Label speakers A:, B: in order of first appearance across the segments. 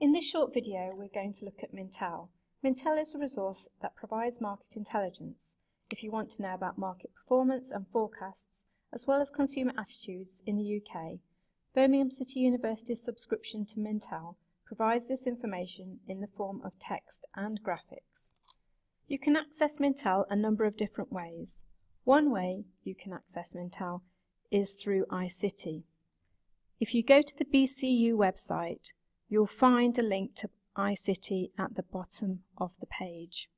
A: In this short video, we're going to look at Mintel. Mintel is a resource that provides market intelligence if you want to know about market performance and forecasts, as well as consumer attitudes in the UK. Birmingham City University's subscription to Mintel provides this information in the form of text and graphics. You can access Mintel a number of different ways. One way you can access Mintel is through iCity. If you go to the BCU website, you'll find a link to iCity at the bottom of the page.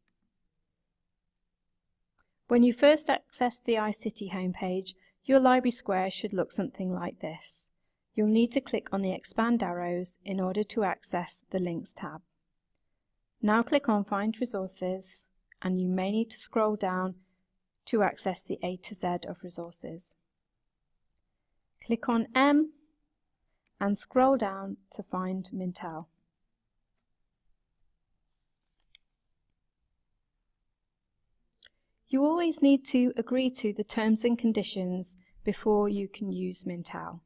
A: When you first access the iCity homepage, your library square should look something like this. You'll need to click on the expand arrows in order to access the links tab. Now click on find resources and you may need to scroll down to access the A to Z of resources. Click on M and scroll down to find Mintel. You always need to agree to the terms and conditions before you can use Mintel.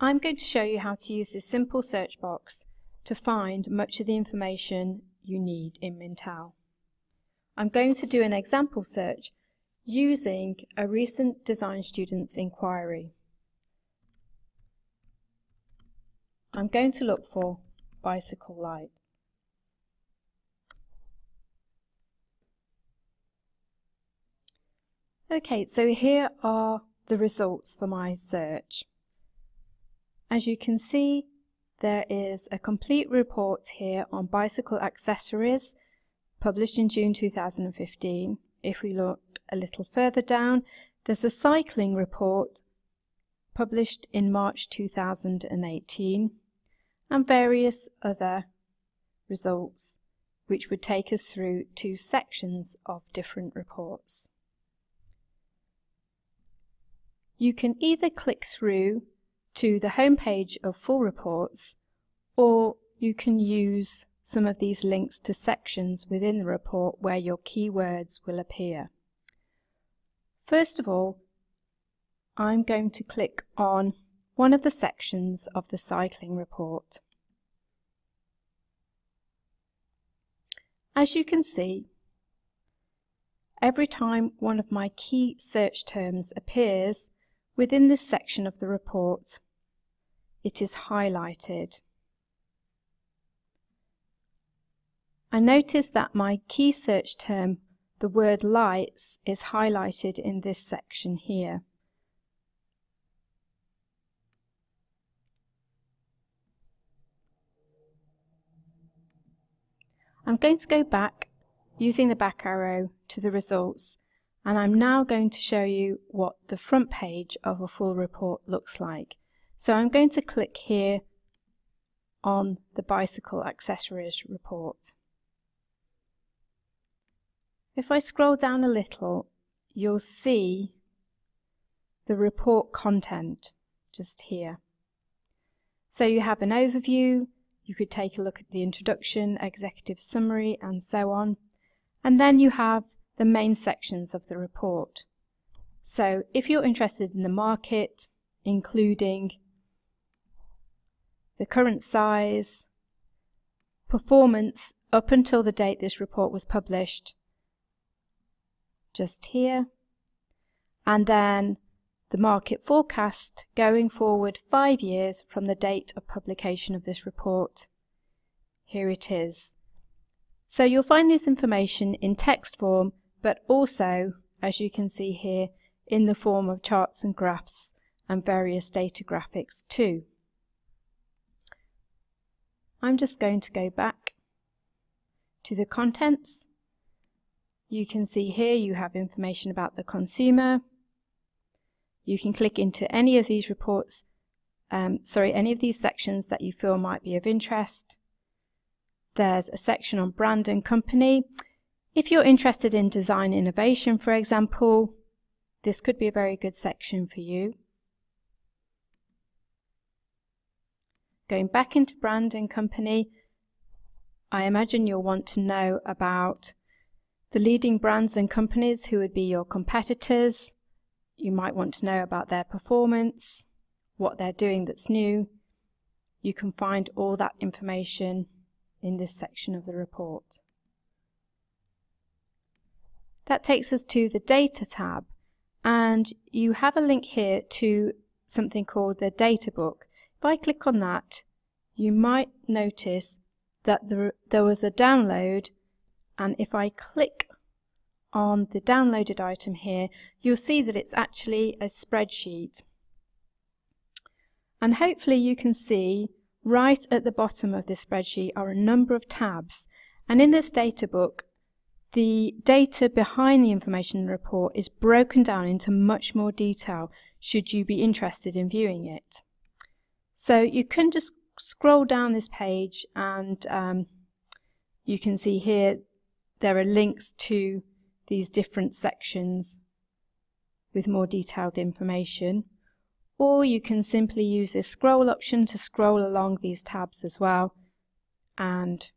A: I'm going to show you how to use this simple search box to find much of the information you need in Mintel. I'm going to do an example search using a recent design student's inquiry. I'm going to look for bicycle light. Okay, so here are the results for my search. As you can see, there is a complete report here on bicycle accessories published in June 2015. If we look a little further down, there's a cycling report published in March 2018 and various other results which would take us through two sections of different reports. You can either click through to the home page of full reports or you can use some of these links to sections within the report where your keywords will appear. First of all, I'm going to click on one of the sections of the cycling report. As you can see, every time one of my key search terms appears within this section of the report, it is highlighted. I notice that my key search term, the word lights, is highlighted in this section here. I'm going to go back using the back arrow to the results and I'm now going to show you what the front page of a full report looks like. So I'm going to click here on the bicycle accessories report. If I scroll down a little, you'll see the report content just here. So you have an overview, you could take a look at the introduction, executive summary, and so on. And then you have the main sections of the report. So if you're interested in the market, including the current size, performance up until the date this report was published, just here. And then the market forecast going forward five years from the date of publication of this report. Here it is. So you'll find this information in text form, but also, as you can see here, in the form of charts and graphs and various data graphics too. I'm just going to go back to the contents you can see here you have information about the consumer. You can click into any of these reports, um, sorry, any of these sections that you feel might be of interest. There's a section on brand and company. If you're interested in design innovation, for example, this could be a very good section for you. Going back into brand and company, I imagine you'll want to know about the leading brands and companies who would be your competitors. You might want to know about their performance, what they're doing that's new. you can find all that information in this section of the report. That takes us to the Data tab and you have a link here to something called the Data Book. If I click on that, you might notice that there, there was a download and if I click on the downloaded item here, you'll see that it's actually a spreadsheet. And hopefully you can see right at the bottom of this spreadsheet are a number of tabs. And in this data book, the data behind the information report is broken down into much more detail should you be interested in viewing it. So you can just scroll down this page and um, you can see here there are links to these different sections with more detailed information or you can simply use this scroll option to scroll along these tabs as well and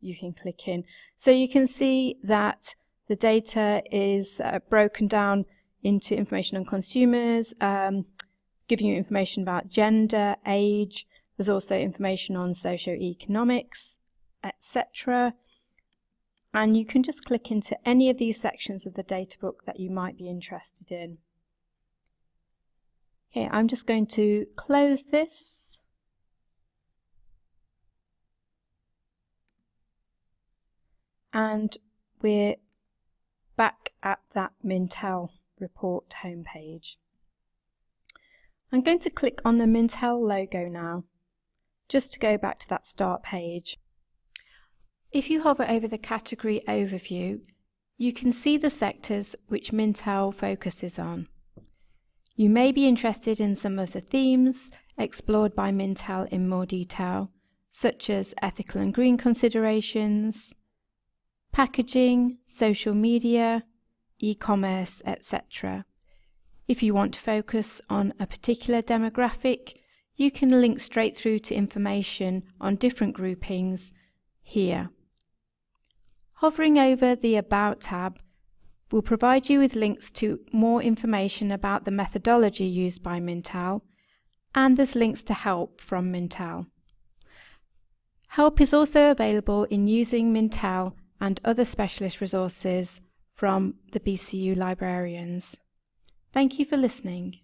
A: you can click in. So you can see that the data is uh, broken down into information on consumers, um, giving you information about gender, age. There's also information on socioeconomics, etc. And you can just click into any of these sections of the data book that you might be interested in. Okay, I'm just going to close this and we're back at that Mintel report homepage. I'm going to click on the Mintel logo now, just to go back to that start page. If you hover over the category overview, you can see the sectors which Mintel focuses on. You may be interested in some of the themes explored by Mintel in more detail, such as ethical and green considerations, packaging, social media, e-commerce, etc. If you want to focus on a particular demographic, you can link straight through to information on different groupings here. Hovering over the About tab will provide you with links to more information about the methodology used by Mintel, and there's links to help from Mintel. Help is also available in using Mintel and other specialist resources from the BCU librarians. Thank you for listening.